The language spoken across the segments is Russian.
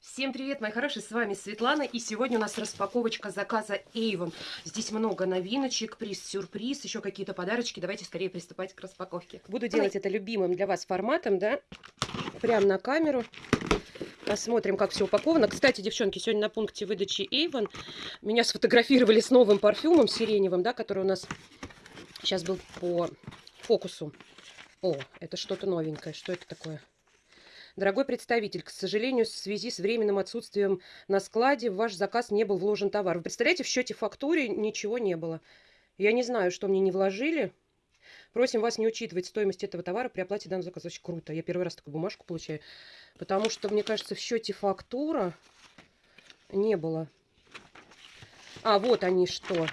Всем привет, мои хорошие, с вами Светлана, и сегодня у нас распаковочка заказа Avon. Здесь много новиночек, приз-сюрприз, еще какие-то подарочки. Давайте скорее приступать к распаковке. Буду делать это любимым для вас форматом, да, прямо на камеру. Посмотрим, как все упаковано. Кстати, девчонки, сегодня на пункте выдачи Avon меня сфотографировали с новым парфюмом сиреневым, да, который у нас сейчас был по фокусу. О, это что-то новенькое. Что это такое? Дорогой представитель, к сожалению, в связи с временным отсутствием на складе в ваш заказ не был вложен товар. Вы представляете, в счете фактуре ничего не было. Я не знаю, что мне не вложили. Просим вас не учитывать стоимость этого товара при оплате данного заказа. Очень круто. Я первый раз такую бумажку получаю. Потому что, мне кажется, в счете фактура не было. А, вот они что.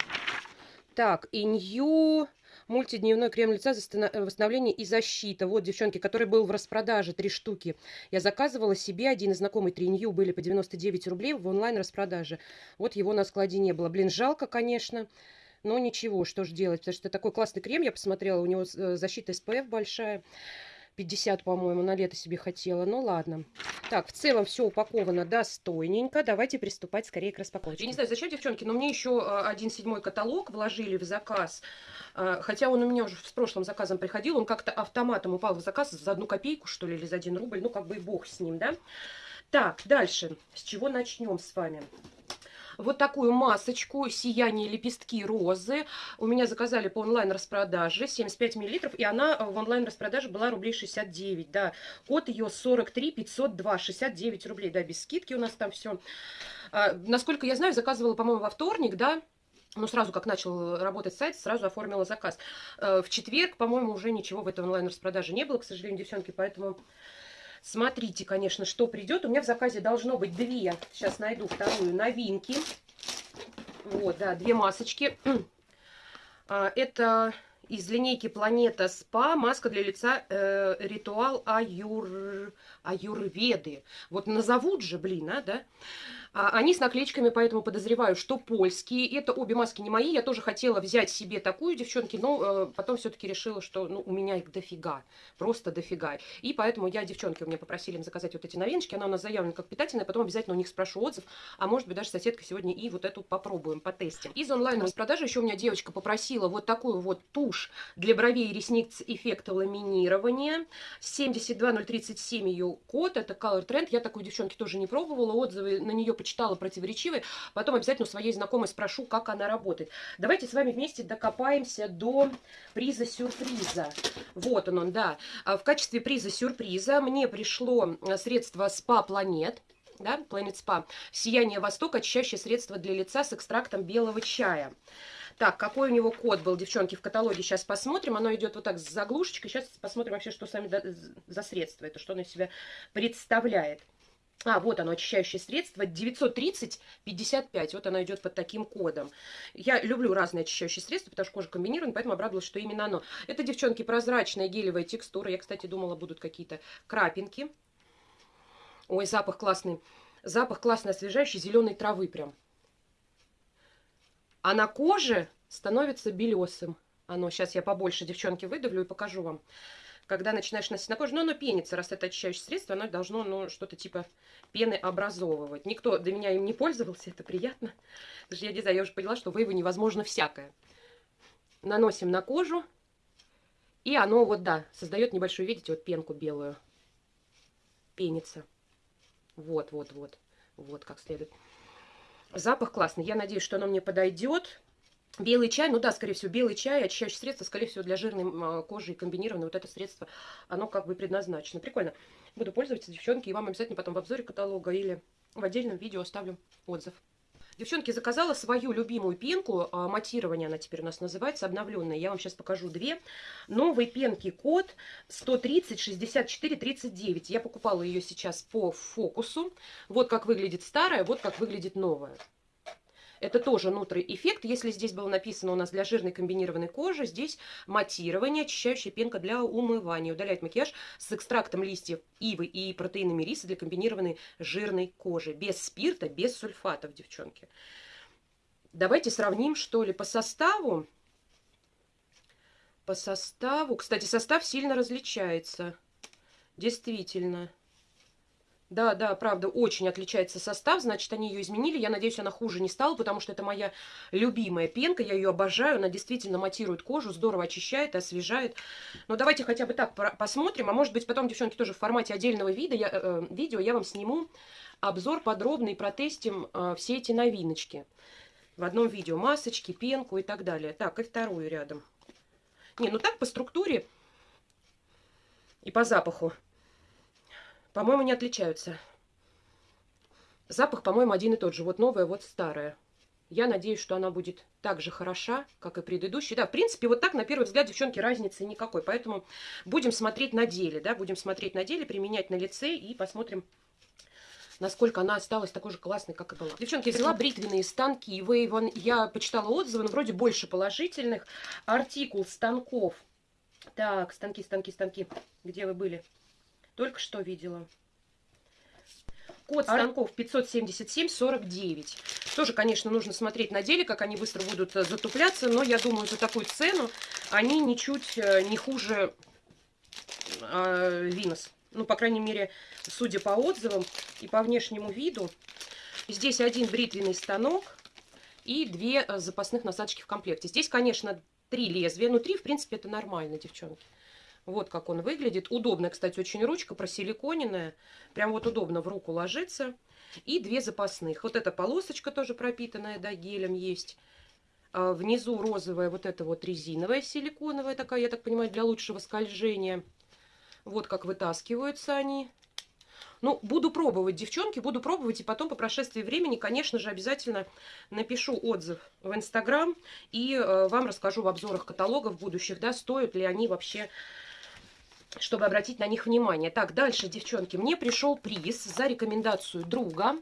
Так, инью мультидневной крем лица за э, восстановление и защита. Вот, девчонки, который был в распродаже, три штуки. Я заказывала себе, один из знакомый Тринью были по 99 рублей в онлайн-распродаже. Вот его на складе не было. Блин, жалко, конечно. Но ничего, что же делать, потому что такой классный крем, я посмотрела, у него э, защита SPF большая. 50, по-моему, на лето себе хотела. Ну ладно. Так, в целом все упаковано достойненько. Давайте приступать скорее к распаковке. Я не знаю, зачем, девчонки, но мне еще э, один седьмой каталог вложили в заказ. Э, хотя он у меня уже с прошлым заказом приходил. Он как-то автоматом упал в заказ за одну копейку, что ли, или за один рубль. Ну, как бы и бог с ним, да? Так, дальше. С чего начнем с вами? Вот такую масочку «Сияние лепестки розы». У меня заказали по онлайн-распродаже 75 миллилитров, и она э, в онлайн-распродаже была рублей 69, да. Код ее 43 502, 69 рублей, да, без скидки у нас там все. А, насколько я знаю, заказывала, по-моему, во вторник, да, ну, сразу как начал работать сайт, сразу оформила заказ. Э, в четверг, по-моему, уже ничего в этой онлайн-распродаже не было, к сожалению, девчонки, поэтому Смотрите, конечно, что придет. У меня в заказе должно быть две. Сейчас найду вторую новинки. Вот, да, две масочки. А, это из линейки Планета Спа маска для лица э, Ритуал Аюр... Аюрведы. Вот назовут же, блин, а, да? А, они с наклеечками, поэтому подозреваю, что польские. Это обе маски не мои. Я тоже хотела взять себе такую, девчонки, но э, потом все-таки решила, что ну, у меня их дофига. Просто дофига. И поэтому я, девчонки, у меня попросили им заказать вот эти новиночки. Она у нас заявлена как питательная. Потом обязательно у них спрошу отзыв. А может быть, даже соседка сегодня и вот эту попробуем, потестим. Из онлайн-распродажи еще у меня девочка попросила вот такую вот тушь для бровей и ресниц эффекта ламинирования. 72037 ее код. Это Color Trend. Я такую, девчонки, тоже не пробовала. Отзывы на нее почитала противоречивые. Потом обязательно у своей знакомой спрошу, как она работает. Давайте с вами вместе докопаемся до приза сюрприза. Вот он, он, да. А в качестве приза сюрприза мне пришло э, средство Spa Planet да, Planet Spa. Сияние Востока, очищающее средство для лица с экстрактом белого чая. Так, какой у него код был, девчонки, в каталоге, сейчас посмотрим. Оно идет вот так с заглушечкой. Сейчас посмотрим вообще, что сами за средство это, что оно из себя представляет. А, вот оно, очищающее средство, 930-55, вот оно идет под таким кодом. Я люблю разные очищающие средства, потому что кожа комбинирована, поэтому обрадовалась, что именно оно. Это, девчонки, прозрачная гелевая текстура. Я, кстати, думала, будут какие-то крапинки. Ой, запах классный. Запах классный, освежающий, зеленой травы прям. А на коже становится белесым. Оно, сейчас я побольше, девчонки, выдавлю и покажу вам когда начинаешь носить на кожу, но оно пенится, раз это очищающее средство, оно должно ну, что-то типа пены образовывать. Никто до меня им не пользовался, это приятно. Даже я знаю, я уже поняла, что в Эйве невозможно всякое. Наносим на кожу, и оно вот, да, создает небольшую, видите, вот пенку белую. Пенится. Вот, вот, вот. Вот как следует. Запах классный. Я надеюсь, что оно мне подойдет. Белый чай, ну да, скорее всего, белый чай, очищающее средство, скорее всего, для жирной а, кожи и комбинированное вот это средство, оно как бы предназначено. Прикольно. Буду пользоваться, девчонки, и вам обязательно потом в обзоре каталога или в отдельном видео оставлю отзыв. Девчонки, заказала свою любимую пенку, а, матирование она теперь у нас называется, обновленная. Я вам сейчас покажу две. Новый пенки код 130 64 39. Я покупала ее сейчас по фокусу. Вот как выглядит старая, вот как выглядит новая. Это тоже нутрый эффект. Если здесь было написано у нас для жирной комбинированной кожи, здесь матирование, очищающая пенка для умывания. Удаляет макияж с экстрактом листьев ивы и протеинами риса для комбинированной жирной кожи. Без спирта, без сульфатов, девчонки. Давайте сравним, что ли, по составу. По составу. Кстати, состав сильно различается. Действительно. Да, да, правда, очень отличается состав, значит, они ее изменили. Я надеюсь, она хуже не стала, потому что это моя любимая пенка, я ее обожаю, она действительно матирует кожу, здорово очищает, освежает. Но давайте хотя бы так посмотрим, а может быть потом, девчонки, тоже в формате отдельного вида, я, э, э, видео я вам сниму обзор подробный, протестим э, все эти новиночки. В одном видео масочки, пенку и так далее. Так, и вторую рядом. Не, ну так по структуре и по запаху по-моему, не отличаются. Запах, по-моему, один и тот же. Вот новая, вот старая. Я надеюсь, что она будет так же хороша, как и предыдущая. Да, в принципе, вот так, на первый взгляд, девчонки, разницы никакой. Поэтому будем смотреть на деле, да, будем смотреть на деле, применять на лице и посмотрим, насколько она осталась такой же классной, как и была. Девчонки, взяла бритвенные станки. Вы, я почитала отзывы, но вроде больше положительных. Артикул станков. Так, станки, станки, станки. Где вы были? Только что видела. Код станков 577-49. Тоже, конечно, нужно смотреть на деле, как они быстро будут э, затупляться, но я думаю, за такую цену они ничуть э, не хуже э, Винос. Ну, по крайней мере, судя по отзывам и по внешнему виду. Здесь один бритвенный станок и две э, запасных насадочки в комплекте. Здесь, конечно, три лезвия. Ну, три, в принципе, это нормально, девчонки. Вот как он выглядит. Удобная, кстати, очень ручка, просиликоненная. Прям вот удобно в руку ложится. И две запасных. Вот эта полосочка тоже пропитанная, да, гелем есть. А внизу розовая вот эта вот резиновая силиконовая такая, я так понимаю, для лучшего скольжения. Вот как вытаскиваются они. Ну, буду пробовать, девчонки, буду пробовать. И потом, по прошествии времени, конечно же, обязательно напишу отзыв в Инстаграм. И э, вам расскажу в обзорах каталогов будущих, да, стоят ли они вообще чтобы обратить на них внимание. Так, дальше, девчонки, мне пришел приз за рекомендацию друга.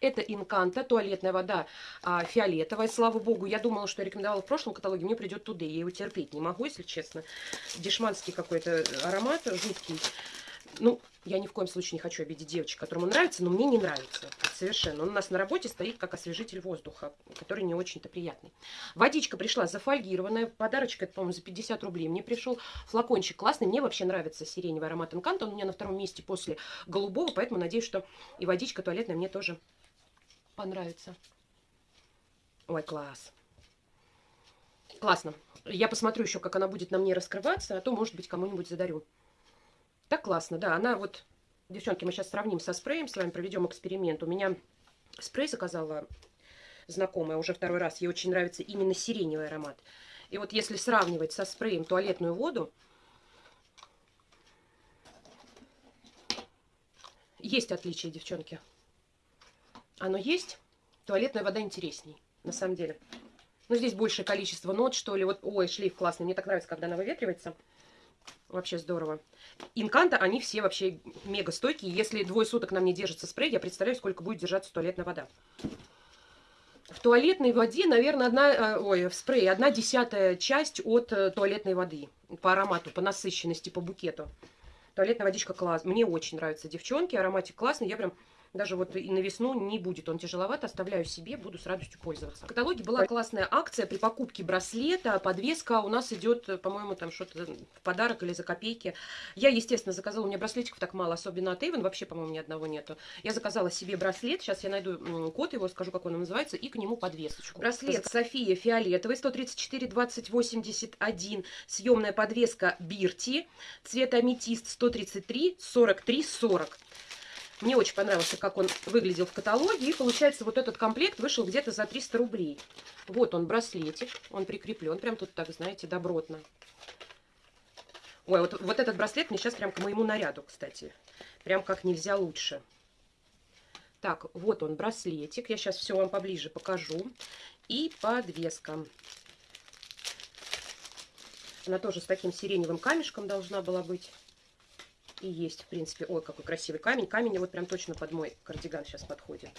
Это Инканта, туалетная вода а, фиолетовая. Слава богу, я думала, что я рекомендовала в прошлом каталоге, мне придет туда. Я его терпеть не могу, если честно. Дешманский какой-то аромат жуткий. Ну, я ни в коем случае не хочу обидеть девочек, которому нравится, но мне не нравится совершенно. Он у нас на работе стоит как освежитель воздуха, который не очень-то приятный. Водичка пришла зафольгированная, подарочка, это, по-моему, за 50 рублей. Мне пришел флакончик классный, мне вообще нравится сиреневый аромат Инканта, он у меня на втором месте после голубого, поэтому надеюсь, что и водичка туалетная мне тоже понравится. Ой, класс. Классно. Я посмотрю еще, как она будет на мне раскрываться, а то, может быть, кому-нибудь задарю. Так классно, да. Она вот, девчонки, мы сейчас сравним со спреем, с вами проведем эксперимент. У меня спрей заказала знакомая уже второй раз. Ей очень нравится именно сиреневый аромат. И вот если сравнивать со спреем туалетную воду, есть отличие, девчонки. Оно есть. Туалетная вода интересней, на самом деле. Но здесь большее количество нот, что ли. Вот, ой, шлейф классный. Мне так нравится, когда она выветривается. Вообще здорово. Инканта, они все вообще мега стойкие. Если двое суток на мне держится спрей, я представляю, сколько будет держаться туалетная вода. В туалетной воде, наверное, одна, э, ой, в спрее одна десятая часть от э, туалетной воды. По аромату, по насыщенности, по букету. Туалетная водичка класс. Мне очень нравится, девчонки. Ароматик классный. Я прям даже вот и на весну не будет он тяжеловат, оставляю себе, буду с радостью пользоваться. В каталоге была классная акция при покупке браслета, подвеска у нас идет, по-моему, там что-то в подарок или за копейки. Я, естественно, заказала, у меня браслетиков так мало, особенно от Avon, вообще, по-моему, ни одного нету. Я заказала себе браслет, сейчас я найду код его, скажу, как он называется, и к нему подвесочку. Браслет София фиолетовый, 134 20 81, съемная подвеска Бирти, цвет аметист 133 43 40. Мне очень понравился, как он выглядел в каталоге. И получается, вот этот комплект вышел где-то за 300 рублей. Вот он, браслетик. Он прикреплен. Прям тут так, знаете, добротно. Ой, вот, вот этот браслет мне сейчас прям к моему наряду, кстати. Прям как нельзя лучше. Так, вот он, браслетик. Я сейчас все вам поближе покажу. И подвеска. Она тоже с таким сиреневым камешком должна была быть и есть, в принципе. Ой, какой красивый камень. Камень вот прям точно под мой кардиган сейчас подходит.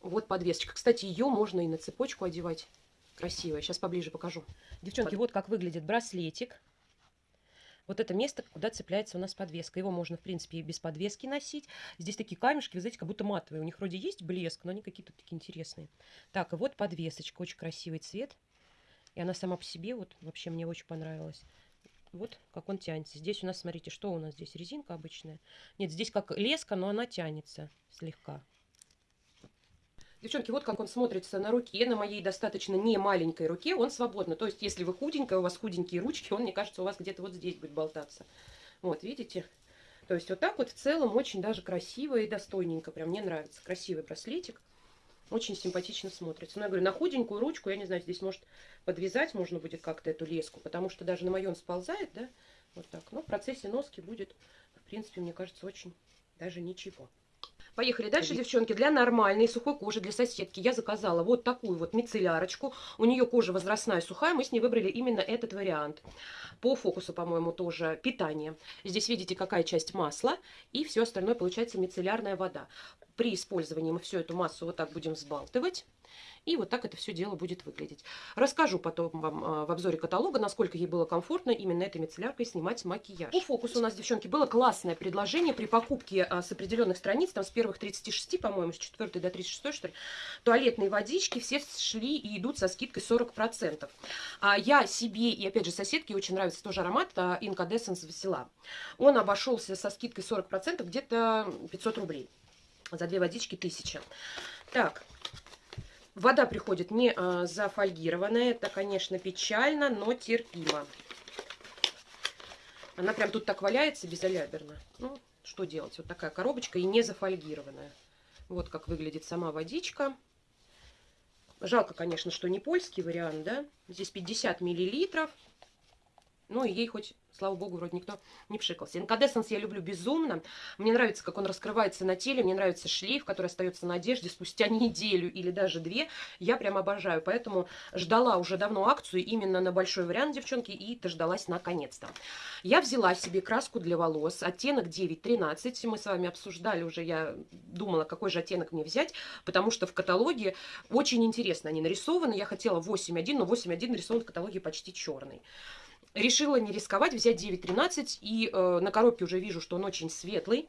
Вот подвесочка. Кстати, ее можно и на цепочку одевать. Красивая. Сейчас поближе покажу. Девчонки, под... вот как выглядит браслетик. Вот это место, куда цепляется у нас подвеска. Его можно, в принципе, и без подвески носить. Здесь такие камешки, вы знаете, как будто матовые. У них вроде есть блеск, но они какие-то такие интересные. Так, и вот подвесочка. Очень красивый цвет. И она сама по себе, вот, вообще мне очень понравилась Вот как он тянется. Здесь у нас, смотрите, что у нас здесь? Резинка обычная. Нет, здесь как леска, но она тянется слегка. Девчонки, вот как он смотрится на руке, на моей достаточно не маленькой руке, он свободно. То есть, если вы худенькая, у вас худенькие ручки, он, мне кажется, у вас где-то вот здесь будет болтаться. Вот, видите? То есть, вот так вот в целом очень даже красиво и достойненько. Прям мне нравится. Красивый браслетик. Очень симпатично смотрится. Но я говорю, на худенькую ручку, я не знаю, здесь может подвязать можно будет как-то эту леску, потому что даже на моем сползает, да, вот так. Но в процессе носки будет, в принципе, мне кажется, очень даже ничего. Поехали дальше, девчонки. Для нормальной сухой кожи, для соседки я заказала вот такую вот мицеллярочку. У нее кожа возрастная, сухая. Мы с ней выбрали именно этот вариант. По фокусу, по-моему, тоже питание. Здесь видите, какая часть масла. И все остальное получается мицеллярная вода. При использовании мы всю эту массу вот так будем взбалтывать. И вот так это все дело будет выглядеть. Расскажу потом вам а, в обзоре каталога, насколько ей было комфортно именно этой мицелляркой снимать макияж. У фокуса у нас, девчонки, было классное предложение при покупке а, с определенных страниц, там с первых 36, по-моему, с 4 до 36, что ли, туалетные водички все шли и идут со скидкой 40%. А я себе и, опять же, соседке очень нравится тоже аромат а, Incandescence Весела. Он обошелся со скидкой 40% где-то 500 рублей. За две водички 1000. Так, Вода приходит не а, зафольгированная. Это, конечно, печально, но терпимо. Она прям тут так валяется безаляберно. Ну, что делать? Вот такая коробочка и не зафольгированная. Вот как выглядит сама водичка. Жалко, конечно, что не польский вариант, да? Здесь 50 миллилитров. Ну, ей хоть Слава богу, вроде никто не пшикался. Инкадесенс я люблю безумно. Мне нравится, как он раскрывается на теле. Мне нравится шлейф, который остается на одежде спустя неделю или даже две. Я прям обожаю. Поэтому ждала уже давно акцию именно на большой вариант, девчонки, и дождалась наконец-то. Я взяла себе краску для волос, оттенок 913. Мы с вами обсуждали уже, я думала, какой же оттенок мне взять, потому что в каталоге очень интересно они нарисованы. Я хотела 8.1, но 8.1 нарисован в каталоге почти черный. Решила не рисковать, взять 9.13. И э, на коробке уже вижу, что он очень светлый.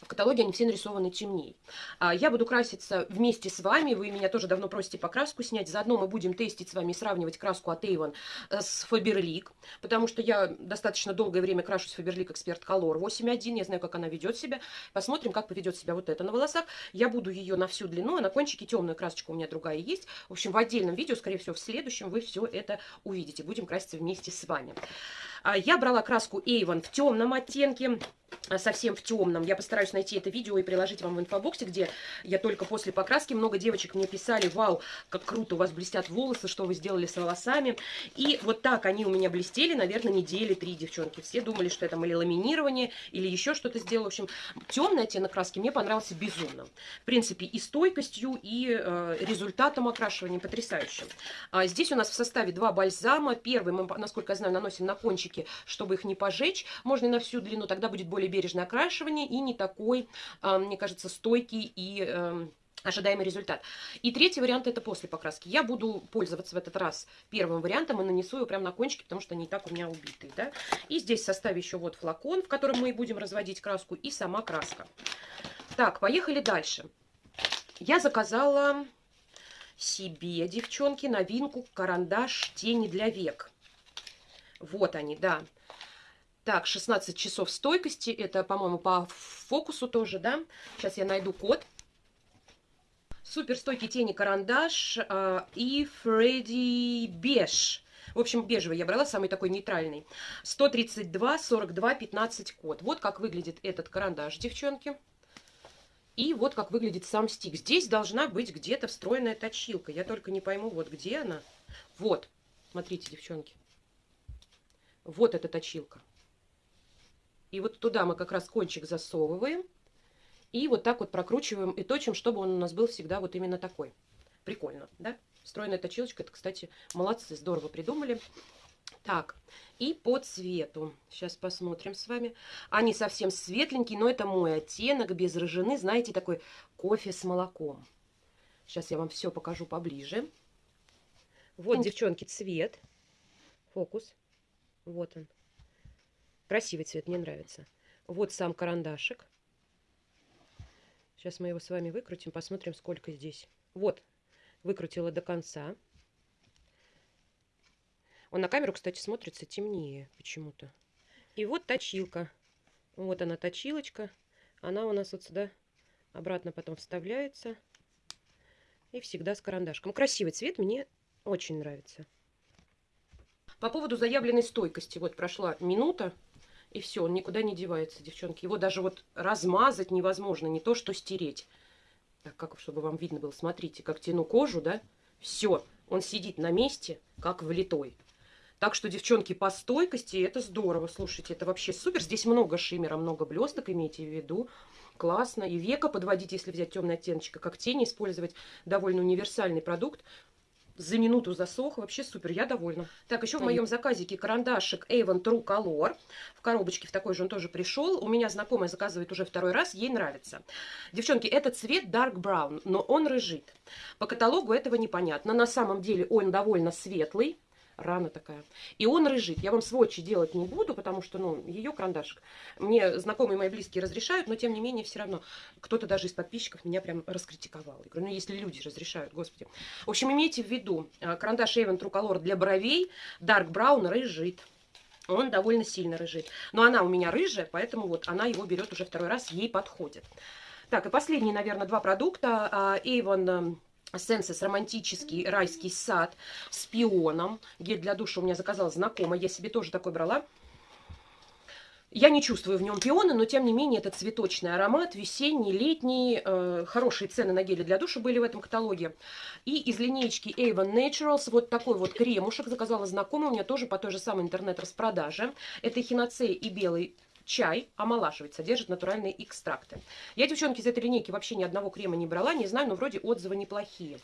В каталоге они все нарисованы темнее. А, я буду краситься вместе с вами. Вы меня тоже давно просите покраску снять. Заодно мы будем тестить с вами и сравнивать краску от Avon э, с Faberlic. Потому что я достаточно долгое время крашусь Faberlic Expert Color 8.1. Я знаю, как она ведет себя. Посмотрим, как поведет себя вот это на волосах. Я буду ее на всю длину, а на кончике темную красочку у меня другая есть. В общем, в отдельном видео, скорее всего, в следующем вы все это увидите. Будем краситься вместе с вами. А, я брала краску Avon в темном оттенке, а, совсем в темном. Я постараюсь найти это видео и приложить вам в инфобоксе, где я только после покраски. Много девочек мне писали, вау, как круто у вас блестят волосы, что вы сделали с волосами. И вот так они у меня блестели, наверное, недели три, девчонки. Все думали, что это или ламинирование, или еще что-то сделала. В общем, темный оттенок краски мне понравился безумно. В принципе, и стойкостью, и э, результатом окрашивания потрясающим. А здесь у нас в составе два бальзама. Первый мы, насколько я знаю, наносим на кончик кончики, чтобы их не пожечь. Можно и на всю длину, тогда будет более бережное окрашивание и не такой, а, мне кажется, стойкий и эм, ожидаемый результат. И третий вариант это после покраски. Я буду пользоваться в этот раз первым вариантом и нанесу его прямо на кончики, потому что они и так у меня убитые. Да? И здесь в составе еще вот флакон, в котором мы будем разводить краску, и сама краска. Так, поехали дальше. Я заказала себе, девчонки, новинку карандаш тени для век. Вот они, да. Так, 16 часов стойкости. Это, по-моему, по фокусу тоже, да? Сейчас я найду код. Супер стойкий тени карандаш э, и Фредди Беж. В общем, бежевый я брала, самый такой нейтральный. 132, 42, 15 код. Вот как выглядит этот карандаш, девчонки. И вот как выглядит сам стик. Здесь должна быть где-то встроенная точилка. Я только не пойму, вот где она. Вот, смотрите, девчонки. Вот эта точилка. И вот туда мы как раз кончик засовываем. И вот так вот прокручиваем и точим, чтобы он у нас был всегда вот именно такой. Прикольно, да? Встроенная точилочка, это, кстати, молодцы, здорово придумали. Так, и по цвету. Сейчас посмотрим с вами. Они совсем светленькие, но это мой оттенок, без рыжины. Знаете, такой кофе с молоком. Сейчас я вам все покажу поближе. Вот, девчонки, цвет. Фокус. Вот он. Красивый цвет, мне нравится. Вот сам карандашик. Сейчас мы его с вами выкрутим, посмотрим, сколько здесь. Вот, выкрутила до конца. Он на камеру, кстати, смотрится темнее почему-то. И вот точилка. Вот она, точилочка. Она у нас вот сюда обратно потом вставляется. И всегда с карандашком. Красивый цвет, мне очень нравится. По поводу заявленной стойкости. Вот прошла минута, и все, он никуда не девается, девчонки. Его даже вот размазать невозможно, не то что стереть. Так, как, чтобы вам видно было, смотрите, как тяну кожу, да? Все, он сидит на месте, как влитой. Так что, девчонки, по стойкости это здорово. Слушайте, это вообще супер. Здесь много шиммера, много блесток, имейте в виду. Классно. И века подводить, если взять темный оттеночек, как тени использовать. Довольно универсальный продукт за минуту засох. Вообще супер, я довольна. Так, еще в моем заказике карандашик Avon True Color. В коробочке в такой же он тоже пришел. У меня знакомая заказывает уже второй раз, ей нравится. Девчонки, этот цвет Dark Brown, но он рыжит. По каталогу этого непонятно. На самом деле он довольно светлый рана такая. И он рыжит. Я вам сводчи делать не буду, потому что, ну, ее карандашик. Мне знакомые мои близкие разрешают, но тем не менее все равно кто-то даже из подписчиков меня прям раскритиковал. Я говорю, ну, если люди разрешают, господи. В общем, имейте в виду, э, карандаш True Color для бровей Dark Brown рыжит. Он довольно сильно рыжит. Но она у меня рыжая, поэтому вот она его берет уже второй раз, ей подходит. Так, и последние, наверное, два продукта. А, Avon Сенсес романтический райский сад с пионом. Гель для душа у меня заказала знакомая. Я себе тоже такой брала. Я не чувствую в нем пионы, но тем не менее это цветочный аромат, весенний, летний. Э, хорошие цены на гели для душа были в этом каталоге. И из линейки Avon Naturals вот такой вот кремушек заказала знакомая. У меня тоже по той же самой интернет-распродаже. Это хиноцея и белый чай омолаживает, содержит натуральные экстракты. Я, девчонки, из этой линейки вообще ни одного крема не брала, не знаю, но вроде отзывы неплохие.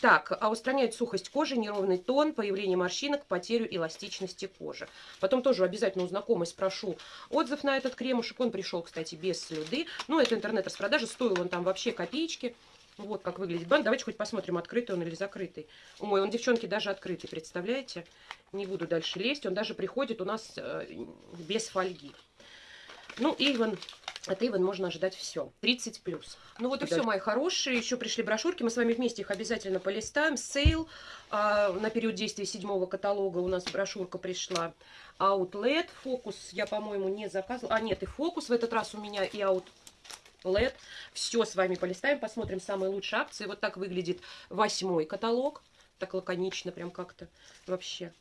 Так, а устраняет сухость кожи, неровный тон, появление морщинок, потерю эластичности кожи. Потом тоже обязательно у знакомой спрошу отзыв на этот кремушек. Он пришел, кстати, без слюды. Ну, это интернет-распродажа, стоил он там вообще копеечки. Вот как выглядит банк. Давайте хоть посмотрим, открытый он или закрытый. Ой, он, девчонки, даже открытый, представляете? Не буду дальше лезть. Он даже приходит у нас э, без фольги. Ну, Иван, от Иван можно ожидать все. 30 плюс. Ну вот и все, мои хорошие. Еще пришли брошюрки. Мы с вами вместе их обязательно полистаем. Сейл а, на период действия седьмого каталога у нас брошюрка пришла. Outlet. Фокус я, по-моему, не заказывала. А, нет, и фокус в этот раз у меня, и Outlet. Все с вами полистаем, посмотрим самые лучшие акции. Вот так выглядит восьмой каталог. Так лаконично прям как-то вообще.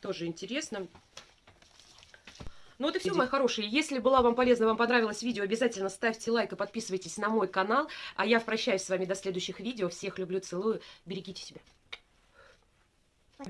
Тоже интересно. Ну вот и все, мои хорошие. Если была вам полезна, вам понравилось видео, обязательно ставьте лайк и подписывайтесь на мой канал. А я прощаюсь с вами до следующих видео. Всех люблю, целую. Берегите себя.